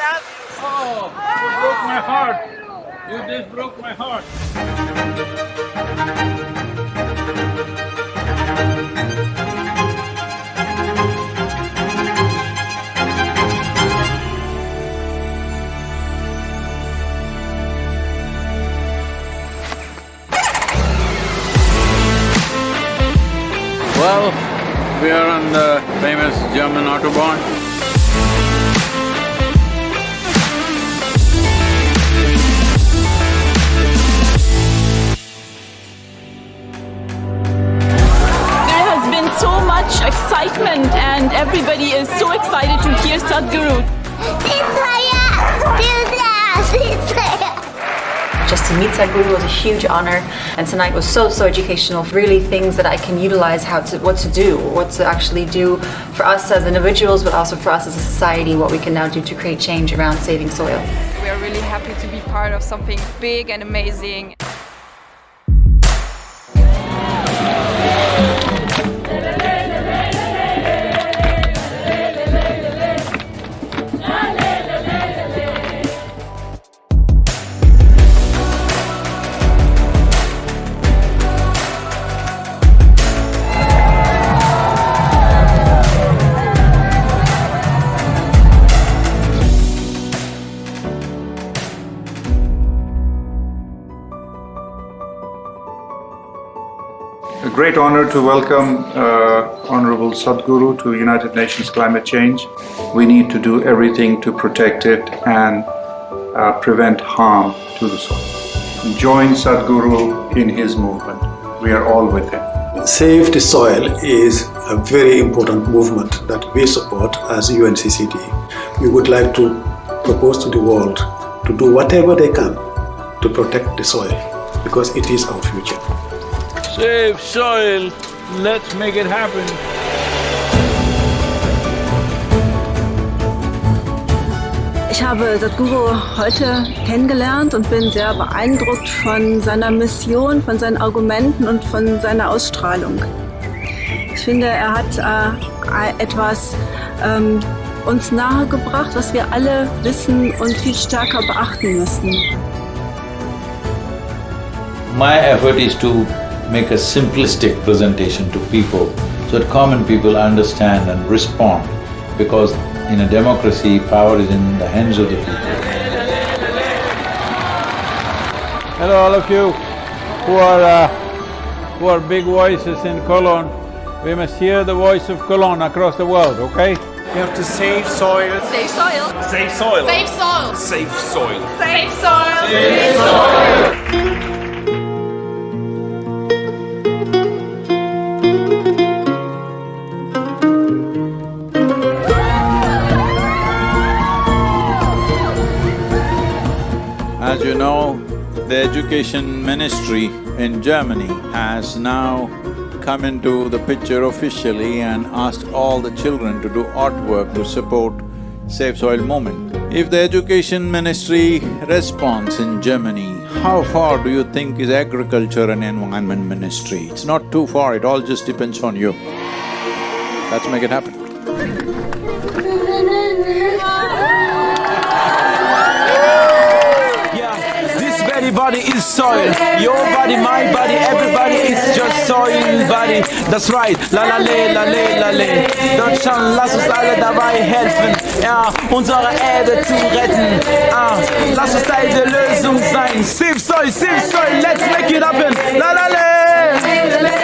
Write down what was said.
love you. Oh, oh, you broke my heart. You just broke my heart. Well, we are on the famous German Autobahn. Everybody is so excited to hear Sadhguru. Just to meet Sadhguru was a huge honor and tonight was so, so educational. Really things that I can utilize how to, what to do, what to actually do for us as individuals, but also for us as a society, what we can now do to create change around saving soil. We are really happy to be part of something big and amazing. Great honor to welcome uh, Honorable Sadhguru to United Nations Climate Change. We need to do everything to protect it and uh, prevent harm to the soil. Join Sadhguru in his movement. We are all with him. Save the Soil is a very important movement that we support as UNCCD. We would like to propose to the world to do whatever they can to protect the soil because it is our future. Save soil, let's make it happen. Ich habe Sadhguru heute kennengelernt und bin sehr beeindruckt von seiner Mission, von seinen Argumenten und von seiner Ausstrahlung. Ich finde, er hat äh, etwas ähm, uns nahegebracht, was wir alle wissen und viel stärker beachten müssen. My effort is to make a simplistic presentation to people so that common people understand and respond because in a democracy, power is in the hands of the people. Hello all of you who are… Uh, who are big voices in Cologne. We must hear the voice of Cologne across the world, okay? We have to save soil. Save soil. Save soil. Save soil. Save soil. Save soil. As you know, the education ministry in Germany has now come into the picture officially and asked all the children to do artwork to support Save Soil movement. If the education ministry responds in Germany, how far do you think is agriculture and environment ministry? It's not too far, it all just depends on you. Let's make it happen. soil. Your body, my body, everybody is just soil, body. That's right. La la le, la le, la le. Deutschland, lass uns alle dabei helfen, ja, unsere Erde zu retten. Ah, lass uns Teil der Lösung sein. Save soil, save soil, let's make it happen. La la le.